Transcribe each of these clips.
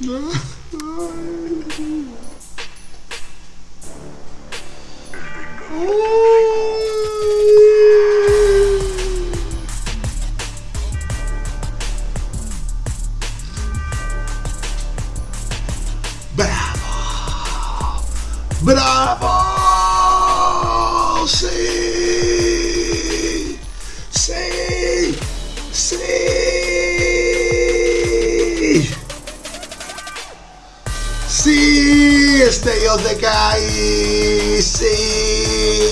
¡Bravo! ¡Bravo! ¡Sí! ¡Sí! ¡Sí! ¡Stay on the guy! ¡Sí!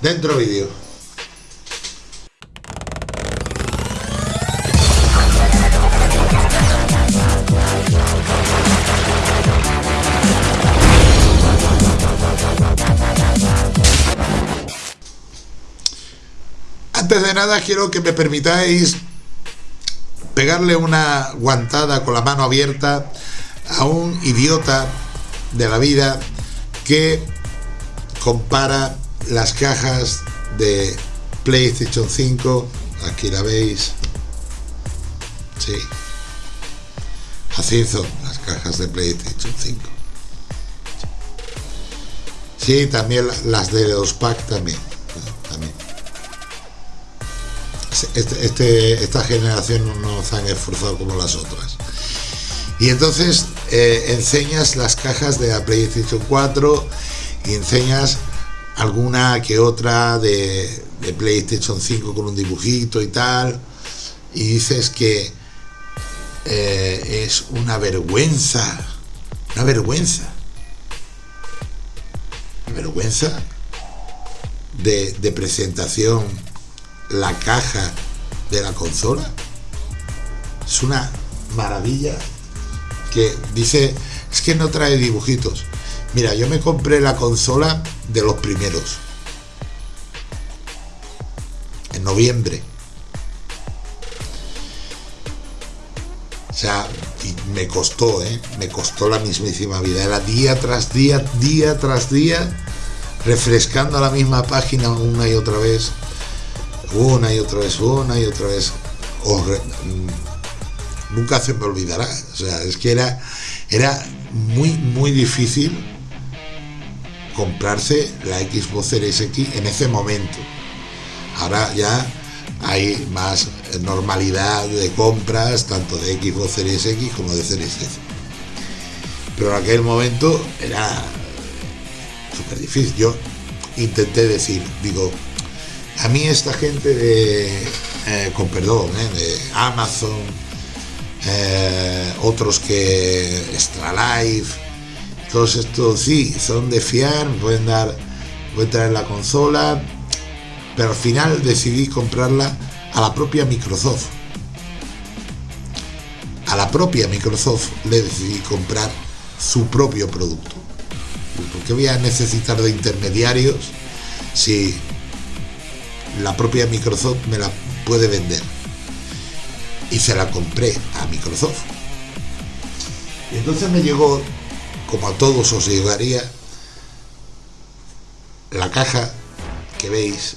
Dentro vídeo. Antes de nada quiero que me permitáis pegarle una guantada con la mano abierta a un idiota de la vida que compara las cajas de PlayStation 5 aquí la veis. Sí. Así son las cajas de PlayStation 5 sí también las de los pack también este, este, esta generación no se han esforzado como las otras. Y entonces eh, enseñas las cajas de la PlayStation 4 y enseñas alguna que otra de, PlayStation 5 con un dibujito y tal y dices que eh, es una vergüenza una vergüenza. Una vergüenza de presentación la caja de la consola. Es una maravilla que dice es que no trae dibujitos mira yo me compré la consola de los primeros. En noviembre. O sea me costó ¿eh? me costó la mismísima vida. Era día tras día día tras día refrescando la misma página una y otra vez una y otra vez una y otra vez oh, nunca se me olvidará o sea es que era era muy muy difícil comprarse la Xbox Series X en ese momento. Ahora ya hay más normalidad de compras, tanto de Xbox Series X como de Series. Pero en aquel momento era súper difícil. Yo intenté decir, digo, a mí esta gente de, eh, con perdón, eh, de Amazon, eh, otros que Extra Life, todos estos sí, son de fiar, pueden dar, pueden traer la consola, pero al final decidí comprarla a la propia Microsoft. A la propia Microsoft le decidí comprar su propio producto. porque voy a necesitar de intermediarios si la propia Microsoft me la puede vender? Y se la compré a Microsoft. Y entonces me llegó como a todos os llegaría la caja que veis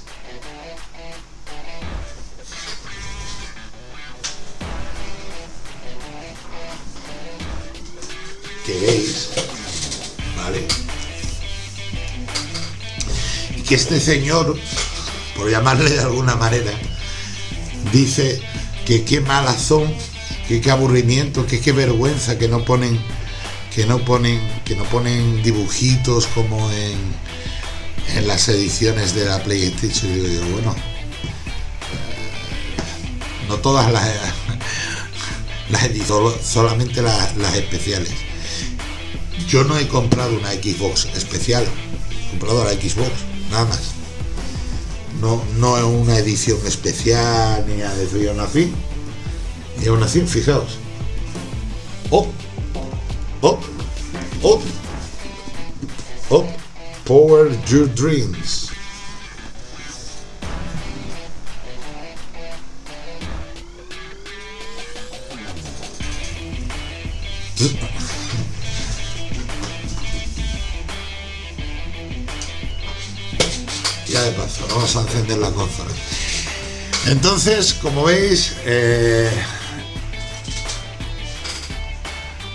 que veis vale que este señor por llamarle de alguna manera dice que qué malas son que qué aburrimiento que qué vergüenza que no ponen que no ponen que no ponen dibujitos como en, en las ediciones de la PlayStation y digo bueno eh, no todas las las edito solamente las, las, especiales. Yo no he comprado una Xbox especial he comprado la Xbox nada más no, es una edición especial ni a decir aún así y aún así fijaos oh Up, up, up, power your dreams. Paso, vamos a encender la consola. Entonces, como veis, eh,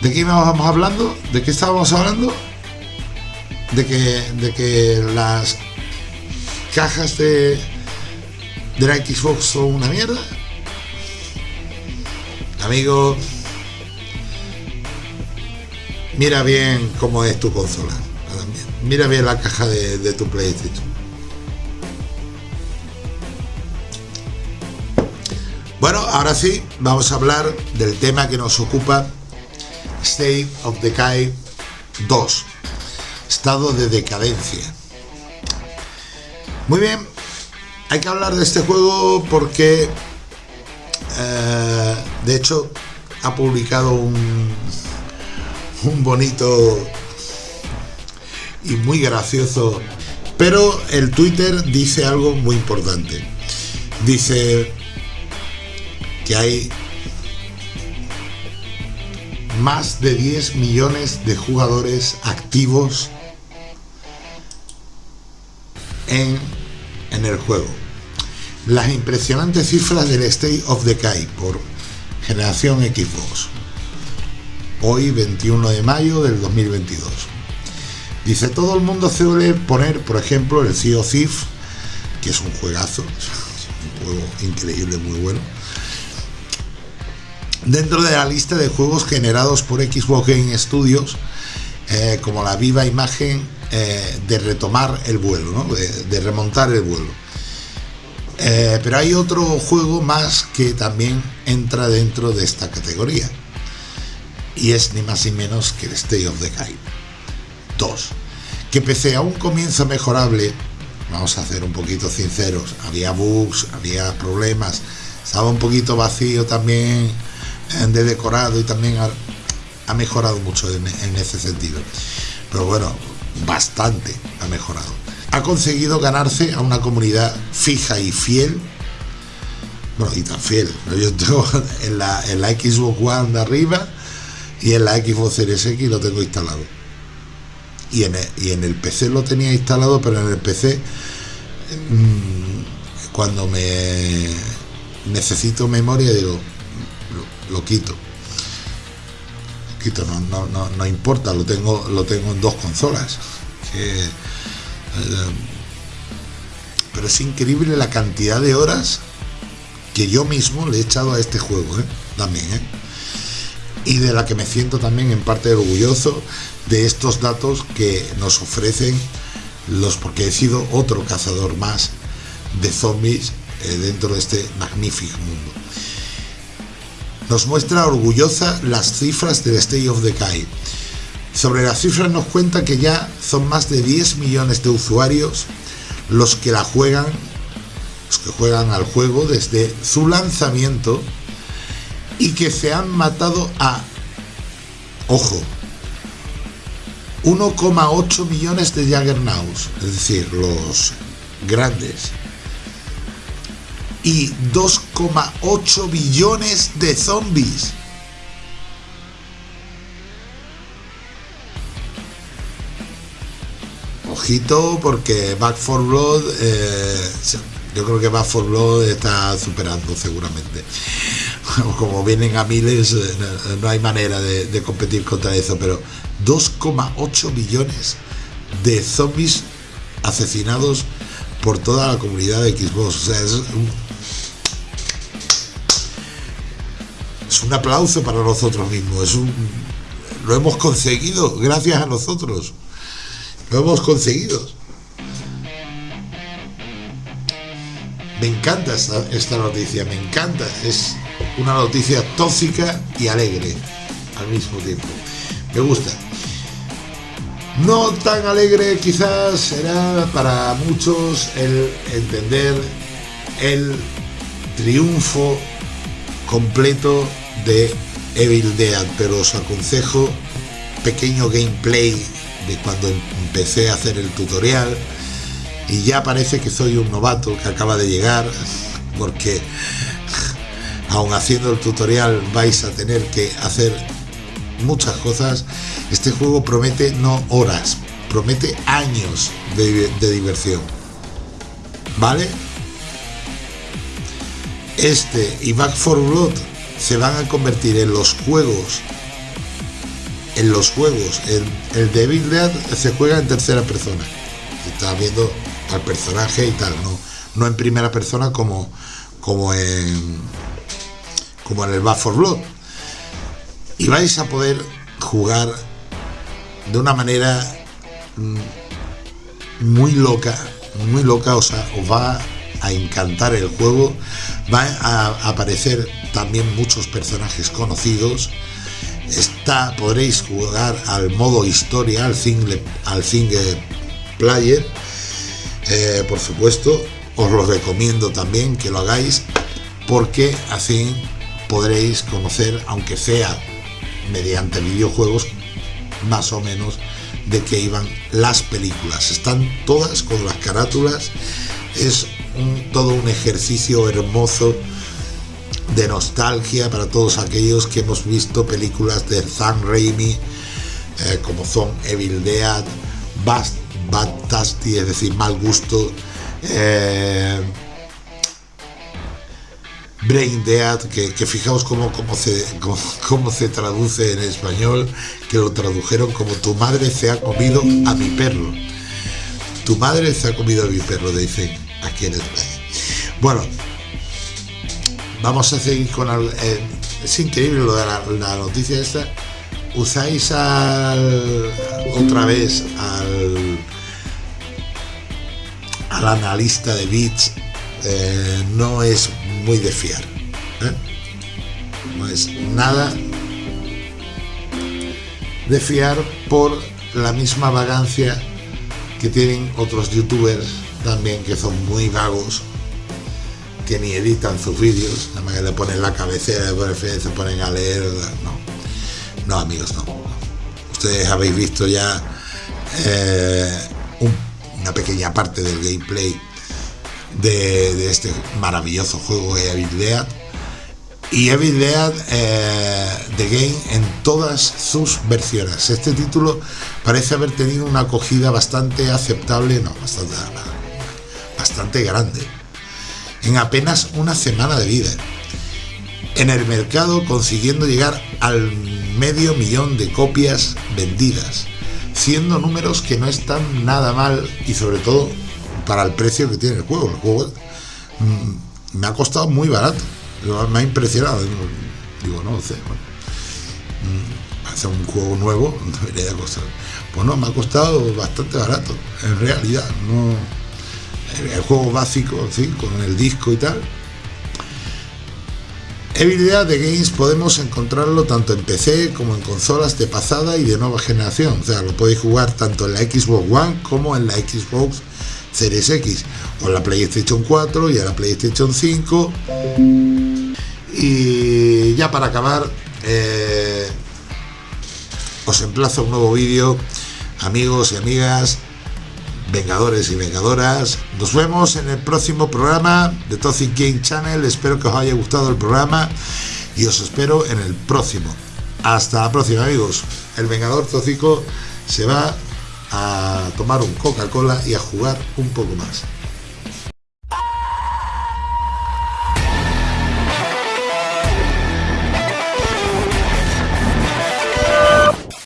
¿de qué íbamos hablando? ¿De qué estábamos hablando? De que, de que las cajas de, de la Xbox son una mierda. Amigo, mira bien cómo es tu consola. Mira bien la caja de, tu PlayStation. Ahora sí, vamos a hablar del tema que nos ocupa, State of Decay 2, estado de decadencia. Muy bien, hay que hablar de este juego porque, eh, de hecho, ha publicado un, un bonito y muy gracioso. Pero el Twitter dice algo muy importante. Dice que hay más de 10 millones de jugadores activos en, en el juego. Las impresionantes cifras del State of Decay por generación Xbox. Hoy 21 de mayo del 2022. Dice, todo el mundo suele poner, por ejemplo, el Sea of Thief, que es un juegazo, un juego increíble, muy bueno, dentro de la lista de juegos generados por Xbox Game Studios, eh, como la viva imagen eh, de retomar el vuelo, de, remontar el vuelo. Eh, pero hay otro juego más que también entra dentro de esta categoría, y es ni más ni menos que el State of Decay. 2. Que pese a un comienzo mejorable, vamos a ser un poquito sinceros, había bugs, había problemas, estaba un poquito vacío también de decorado y también ha, mejorado mucho en, en ese sentido. Pero bueno, bastante ha mejorado. Ha conseguido ganarse a una comunidad fija y fiel bueno, y tan fiel. Yo tengo en la, en la Xbox One de arriba y en la Xbox Series X lo tengo instalado y en, el, PC lo tenía instalado, pero en el PC mm, cuando me necesito memoria digo, lo, quito. quito, no, no, no, importa, lo tengo, lo tengo en dos consolas. Eh, pero es increíble la cantidad de horas que yo mismo le he echado a este juego, ¿eh? también, ¿eh? y de la que me siento también en parte orgulloso de estos datos que nos ofrecen los, porque he sido otro cazador más de zombies dentro de este magnífico mundo. Nos muestra orgullosa las cifras del State of Decay. Sobre las cifras nos cuenta que ya son más de 10 millones de usuarios los que la juegan, los que juegan al juego desde su lanzamiento y que se han matado a, ojo, 1,8 millones de Jaggernauts, es decir, los grandes, y 2,8 billones de zombies. Ojito porque Back 4 Blood, eh, yo creo que Back 4 Blood está superando seguramente. Como vienen a miles, eh, no hay manera de competir contra eso, pero 2,8 millones de zombies asesinados por toda la comunidad de Xbox. O sea, es un, aplauso para nosotros mismos. Es un, lo hemos conseguido gracias a nosotros. Lo hemos conseguido. Me encanta esta noticia, me encanta. Es una noticia tóxica y alegre al mismo tiempo. Me gusta. No tan alegre quizás será para muchos el entender el triunfo completo de Evil Dead, pero os aconsejo pequeño gameplay de cuando empecé a hacer el tutorial y ya parece que soy un novato que acaba de llegar porque aún haciendo el tutorial vais a tener que hacer muchas cosas, este juego promete no horas, promete años de, diversión. ¿Vale? Este y Back for Blood se van a convertir en los juegos en los juegos el, el Devil Dead se juega en tercera persona está viendo al personaje y tal no, no en primera persona como como en como en el Back for Blood y vais a poder jugar de una manera mm, muy loca muy loca o sea os va a encantar el juego va a aparecer también muchos personajes conocidos. Está, podréis jugar al modo historia, al single, al single player. Eh, por supuesto, os lo recomiendo también que lo hagáis porque así podréis conocer, aunque sea mediante videojuegos, más o menos de qué iban las películas. Están todas con las carátulas. Es todo un ejercicio hermoso de nostalgia para todos aquellos que hemos visto películas de Sam Raimi eh, como son Evil Dead, Bad, Bad Tasty, es decir, Mal Gusto, eh, Brain Dead, que, fijaos cómo, cómo, se, cómo, se traduce en español, que lo tradujeron como tu madre se ha comido a mi perro. Tu madre se ha comido a mi perro, dicen aquí en España. Bueno, vamos a seguir con eh, es increíble lo de la, noticia esta usáis al, otra vez al al analista de bits eh, no es muy de fiar ¿eh? no es nada de fiar por la misma vagancia que tienen otros youtubers también que son muy vagos que ni editan sus vídeos, nada más que le ponen la cabecera, se ponen a leer, no, no amigos, no. Ustedes habéis visto ya eh, una pequeña parte del gameplay de, este maravilloso juego Evil Dead y Evil Dead eh, The Game en todas sus versiones. Este título parece haber tenido una acogida bastante aceptable, no, bastante, bastante grande en apenas una semana de vida. En el mercado consiguiendo llegar al medio millón de copias vendidas, siendo números que no están nada mal y sobre todo para el precio que tiene el juego. El juego mm, me ha costado muy barato, me ha impresionado. Digo, no sé, mm, hacer un juego nuevo debería costar. Pues no, me ha costado bastante barato, en realidad, no el juego básico, ¿sí? con el disco y tal. Dead de Games podemos encontrarlo tanto en PC como en consolas de pasada y de nueva generación. O sea, lo podéis jugar tanto en la Xbox One como en la Xbox Series X o la PlayStation 4 y en la PlayStation 5. Y ya para acabar, eh, os emplazo a un nuevo vídeo, amigos y amigas vengadores y vengadoras. Nos vemos en el próximo programa de Toxic Game Channel. Espero que os haya gustado el programa y os espero en el próximo. Hasta la próxima, amigos. El Vengador Tóxico se va a tomar un Coca-Cola y a jugar un poco más.